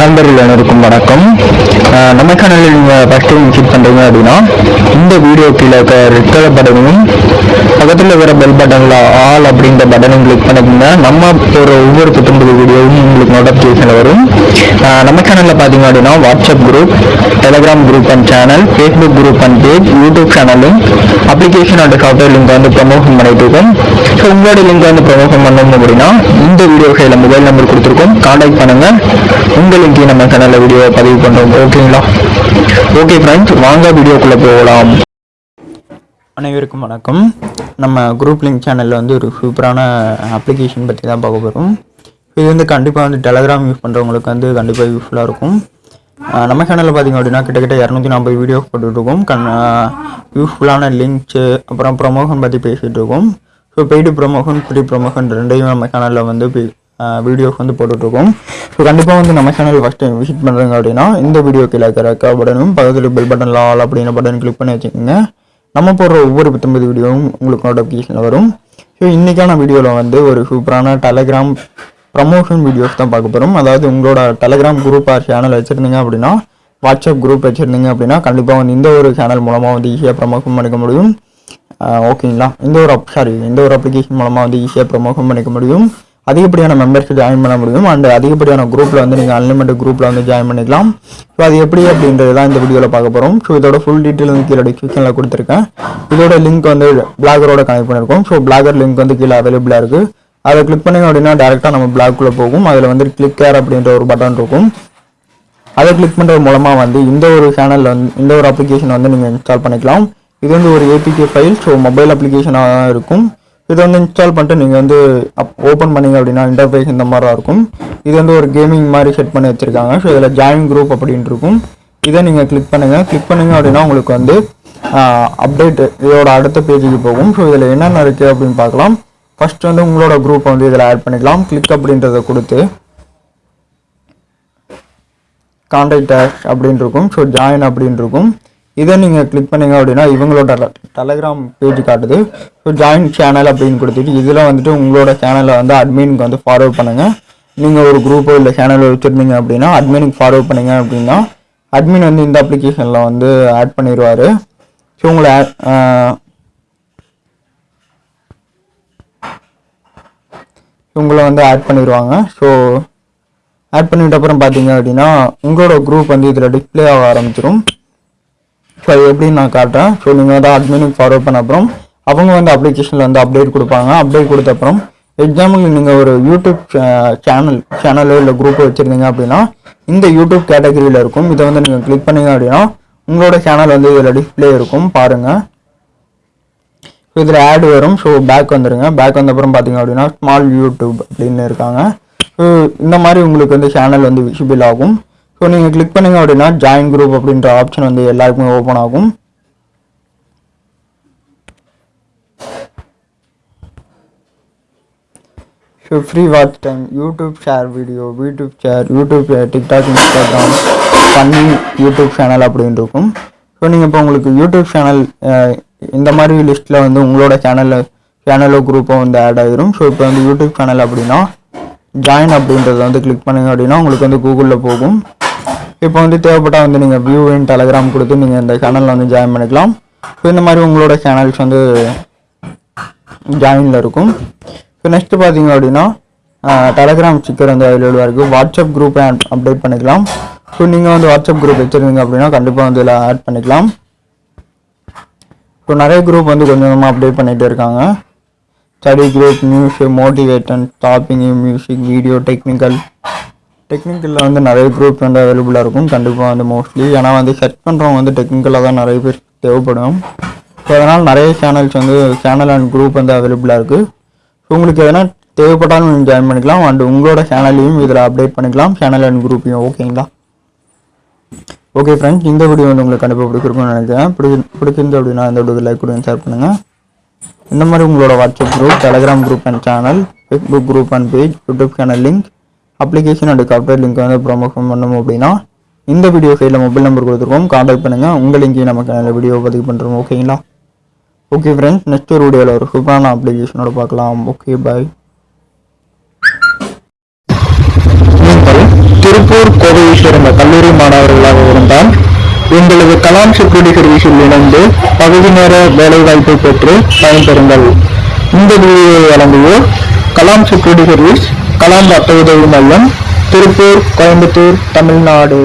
நண்பர்கள் அனைவருக்கும் வணக்கம். நம்ம சேனலில் நீங்கள் ஃபஸ்ட் டைம் விசிட் பண்ணுறீங்க அப்படின்னா இந்த வீடியோ கீழே இருக்க ரெட் கலர் பட்டனையும் பக்கத்தில் இருக்கிற பெல் பட்டனில் ஆல் அப்படின்ற பட்டனையும் கிளிக் பண்ணிக்கோங்க. நம்ம ஒரு ஒவ்வொரு புத்தம்பது வீடியோவும் உங்களுக்கு நோட்டிஃபிகேஷன் வரும். நம்ம சேனலில் பார்த்தீங்க அப்படின்னா WhatsApp group Telegram group and channel Facebook group and page YouTube சேனலும் அப்ளிகேஷன் அண்ட் சாஃப்ட்வேர் லிங்க் வந்து ப்ரமோஷன் பண்ணிட்டு இருக்கோம். ஸோ உங்களோட லிங்க் வந்து ப்ரமோஷன் பண்ணணும் அப்படின்னா இந்த வீடியோ கையில் மொபைல் நம்பர் கொடுத்துருக்கோம். கான்டாக்ட் பண்ணுங்கள் உங்களுக்கு லிங்கையும் நம்ம சேனலில் வீடியோ பதிவு பண்ணுறோம் ஓகேங்களா ஓகே ஃப்ரெண்ட்ஸ் வாங்க வீடியோக்குள்ளே போகலாம். அனைவருக்கும் வணக்கம். நம்ம குரூப் லிங்க் சேனலில் வந்து ஒரு சூப்பரான அப்ளிகேஷன் பற்றி தான் பார்க்க போகிறோம் இது வந்து கண்டிப்பாக வந்து டெலகிராம் யூஸ் பண்ணுறவங்களுக்கு வந்து கண்டிப்பாக யூஸ்ஃபுல்லாக இருக்கும். நம்ம சேனலில் பார்த்தீங்க அப்படின்னா கிட்டத்தட்ட இரநூத்தி நாற்பது வீடியோ போட்டுட்ருக்கோம். கண் யூஸ்ஃபுல்லான லிங்க்ஸு அப்புறம் ப்ரொமோஷன் பற்றி பேசிகிட்டு இருக்கோம் so paid promotion free promotion ரெண்டையும் நம்ம சேனலில் வந்து வீடியோஸ் வந்து போட்டுட்ருக்கோம். ஸோ கண்டிப்பாக வந்து நம்ம சேனல் ஃபஸ்ட் டைம் விசிட் பண்ணுறாங்க அப்படின்னா இந்த வீடியோ கீழே இருக்கிற பட்டனும் பக்கத்தில் பெல் பட்டனில் ஆல் அப்படின்ற பட்டன் கிளிக் பண்ணி வச்சுக்கோங்க. நம்ம போடுற ஒவ்வொரு பத்தொன்பது வீடியோவும் உங்களுக்கு நோட்டிஃபிகேஷனில் வரும். ஸோ இன்றைக்கான வீடியோவில் வந்து ஒரு சூப்பரான டெலகிராம் ப்ரமோஷன் வீடியோஸ் தான் பார்க்க போகிறோம் அதாவது உங்களோட டெலகிராம் குரூப் ஆர் சேனல் வச்சுருந்தீங்க அப்படின்னா வாட்ஸ்அப் குரூப் வச்சுருந்தீங்க அப்படின்னா கண்டிப்பாக வந்து இந்த ஒரு சேனல் மூலமாக வந்து ஈஸியாக ப்ரமோஷன் பண்ணிக்க முடியும். ஓகேங்களா இந்த ஒரு சாரி இந்த ஒரு அப்ளிகேஷன் மூலமாக வந்து ஈஸியாக ப்ரமோஷன் பண்ணிக்க முடியும். அதிகப்படியான மெம்பர்ஸ் ஜாயின் பண்ண முடியும். அண்ட் அதிகப்படியான குரூப்பில் வந்து நீங்கள் அன்லிமிட்டட் குரூப்பில் வந்து ஜாயின் பண்ணிக்கலாம். ஸோ அது எப்படி அப்படின்றது தான் இந்த வீடியோவில் பார்க்க போகிறோம் ஸோ இதோட ஃபுல் டீட்டெயில் வந்து கீழே டிஸ்கிரிப்ஷனில் கொடுத்துருக்கேன். இதோட லிங்க் வந்து பிளாகரோட கனெக்ட் பண்ணியிருக்கோம் ஸோ பிளாகர் லிங்க் வந்து கீழே அவைலபிளாக இருக்குது அதை கிளிக் பண்ணிங்க அப்படின்னா டேரெக்டாக நம்ம பிளாக்குள்ளே போகும். அதில் வந்து கிளிக் கேர் அப்படின்ற ஒரு பட்டன் இருக்கும். அதை கிளிக் பண்ணுறது மூலமாக வந்து இந்த ஒரு சேனலில் வந்து இந்த ஒரு அப்ளிகேஷன் வந்து நீங்கள் இன்ஸ்டால் பண்ணிக்கலாம். இது வந்து ஒரு ஏபிகே ஃபைல் ஸோ மொபைல் அப்ளிகேஷனாக தான் இருக்கும். இதை வந்து இன்ஸ்டால் பண்ணிட்டு நீங்கள் வந்து அப் ஓப்பன் பண்ணீங்க அப்படின்னா இன்டர்ஃபேஸ் இந்த மாதிரி இருக்கும். இது வந்து ஒரு கேமிங் மாதிரி செட் பண்ணி வச்சுருக்காங்க. ஸோ இதில் ஜாயின் குரூப் அப்படின்ட்டு இருக்கும். இதை நீங்கள் கிளிக் பண்ணுங்கள் கிளிக் பண்ணுங்க அப்படின்னா உங்களுக்கு வந்து அப்டேட் இதோட அடுத்த பேஜுக்கு போகும். ஸோ இதில் என்னென்ன இருக்குது அப்படின்னு பார்க்கலாம். ஃபஸ்ட் வந்து உங்களோட குரூப்பை வந்து இதில் ஆட் பண்ணிக்கலாம். கிளிக் அப்படின்றத கொடுத்து கான்டாக்ட் டேஷ் அப்படின்னு இருக்கும். ஸோ ஜாயின் அப்படின்னு இருக்கும். இதை நீங்கள் கிளிக் பண்ணீங்க அப்படின்னா இவங்களோட டெலகிராம் பேஜ் காட்டுது. ஸோ ஜாயின் சேனல் அப்படின்னு கொடுத்துட்டு இதில் வந்துட்டு உங்களோட சேனலை வந்து அட்மினுக்கு வந்து ஃபார்வர்ட் பண்ணுங்கள் நீங்கள் ஒரு குரூப்போ இல்லை சேனலோ வச்சுருந்தீங்க அப்படின்னா அட்மினுக்கு ஃபார்வர்ட் பண்ணுங்க அப்படின்னா அட்மின் வந்து இந்த அப்ளிகேஷனில் வந்து ஆட் பண்ணிடுவார் ஸோ உங்களை ஆட் உங்களை வந்து ஆட் பண்ணிடுவாங்க ஸோ ஆட் பண்ணிட்ட அப்புறம் பார்த்தீங்க அப்படின்னா உங்களோட குரூப் வந்து இதில் டிஸ்ப்ளே ஆக ஆரம்பிச்சிடும் ஸோ அது எப்படின்னு நான் காட்டுறேன். ஸோ நீங்கள் வந்து அட்மினுக்கு ஃபார்வர்ட் பண்ண அப்புறம் அவங்க வந்து அப்ளிகேஷனில் வந்து அப்டேட் கொடுப்பாங்க. அப்டேட் கொடுத்த அப்புறம் எக்ஸாம்பிள் நீங்கள் ஒரு யூடியூப் சேனல் சேனலோ இல்லை குரூப்போ வச்சுருந்தீங்க அப்படின்னா இந்த யூடியூப் கேட்டகரியில் இருக்கும். இதை வந்து நீங்கள் கிளிக் பண்ணீங்க அப்படின்னா உங்களோட சேனல் வந்து இதில் டிஸ்பிளே இருக்கும். பாருங்கள் ஸோ இதில் ஆட் வரும். ஸோ பேக் வந்துடுங்க பேக் வந்த அப்புறம் பார்த்தீங்க அப்படின்னா ஸ்மால் யூடியூப் அப்படின்னு இருக்காங்க. ஸோ இந்த மாதிரி உங்களுக்கு வந்து சேனல் வந்து விசிபிள் ஆகும். ஸோ நீங்கள் கிளிக் பண்ணிங்க அப்படின்னா ஜாயின் குரூப் அப்படின்ற ஆப்ஷன் வந்து எல்லாருக்குமே ஓப்பன் ஆகும். So free watch time YouTube share video YouTube share YouTube TikTok Instagram பண்ணி யூடியூப் சேனல் அப்படின்னு இருக்கும். ஸோ நீங்கள் இப்போ உங்களுக்கு யூடியூப் சேனல் இந்த மாதிரி லிஸ்ட்டில் வந்து உங்களோட சேனலில் சேனலோ குரூப்போ வந்து ஆட் ஆகிரும் ஸோ இப்போ வந்து யூடியூப் சேனல் அப்படின்னா ஜாயின் அப்படின்றத வந்து கிளிக் பண்ணுங்க அப்படின்னா உங்களுக்கு வந்து கூகுளில் போகும். இப்போ வந்து தேவைப்பட்டால் வந்து நீங்கள் வியூ இன் டெலகிராம் கொடுத்து நீங்கள் இந்த சேனலில் வந்து ஜாயின் பண்ணிக்கலாம். ஸோ இந்த மாதிரி உங்களோட சேனல்ஸ் வந்து ஜாயினில் இருக்கும். ஸோ நெக்ஸ்ட்டு பார்த்தீங்க அப்படின்னா டெலகிராம் ஸ்டிக்கர் வந்து அவைலபிளாக இருக்குது வாட்ஸ்அப் குரூப்பை அப்டேட் பண்ணிக்கலாம். ஸோ நீங்கள் வந்து வாட்ஸ்அப் குரூப் வச்சுருந்தீங்க அப்படின்னா கண்டிப்பாக வந்து இதில் ஆட் பண்ணிக்கலாம். ஸோ நிறைய குரூப் வந்து கொஞ்சம் கொஞ்சமாக அப்டேட் பண்ணிகிட்டே இருக்காங்க. Study group news motivation topping music video technical டெக்னிக்கலில் வந்து நிறைய குரூப் வந்து அவைலபிளாக இருக்கும். கண்டிப்பாக வந்து மோஸ்ட்லி ஏன்னா வந்து செர்ச் பண்ணுறவங்க வந்து டெக்னிக்கலாக தான் நிறைய பேர் தேவைப்படும். ஸோ அதனால் நிறைய சேனல்ஸ் வந்து சேனல் அண்ட் குரூப் வந்து அவைலபிளாக இருக்குது ஸோ உங்களுக்கு எதனா தேவைப்பட்டாலும் நீங்கள் ஜாயின் பண்ணிக்கலாம். அண்ட் உங்களோட சேனலையும் இதில் அப்டேட் பண்ணிக்கலாம். சேனல் அண்ட் குரூப்பையும் ஓகேங்களா ஓகே ஃப்ரெண்ட்ஸ் இந்த வீடியோ வந்து உங்களுக்கு கண்டிப்பாக பிடிச்சிருக்கும்னு நினைக்கிறேன். பிடி பிடிச்சிருந்து அப்படின்னா இந்த வீடியோ லைக் கொடுங்க ஷேர் பண்ணுங்கள் இந்த மாதிரி உங்களோட WhatsApp group Telegram group and channel Facebook group and page YouTube channel link application and software link வந்து ப்ரொமோஷன் பண்ணணும் அப்படின்னா இந்த வீடியோ சைடில் மொபைல் நம்பர் கொடுத்துருக்கோம். காண்டாக்ட் பண்ணுங்கள் உங்கள் லிங்கையும் நமக்கு நல்ல வீடியோ பதிவு பண்ணுறோம் ஓகேங்களா ஓகே ஃப்ரெண்ட்ஸ் நெக்ஸ்ட் ஒரு வீடியோவில் ஒரு சூப்பரான அப்ளிகேஷனோட பார்க்கலாம். ஓகே பாய் திருப்பூர் கோவையை சேர்ந்த கல்லூரி மாணவர்களாக இருந்தால் எங்களது கலாம் செக்யூரிட்டி சர்வீஸில் இணைந்து பகுதி நேர வேலைவாய்ப்பை பெற்று பயன்பெறுங்கள். இந்த வீடியோவை வழங்குவோர் கலாம் செக்யூரிட்டி சர்வீஸ் கலாம் ரத்த உதவி மையம் திருப்பூர் கோயம்புத்தூர் தமிழ்நாடு.